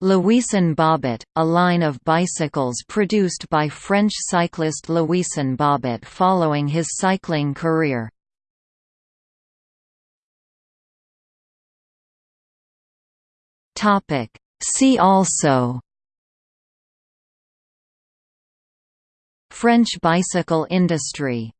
Louison Bobet, a line of bicycles produced by French cyclist Louison Bobet following his cycling career. See also French bicycle industry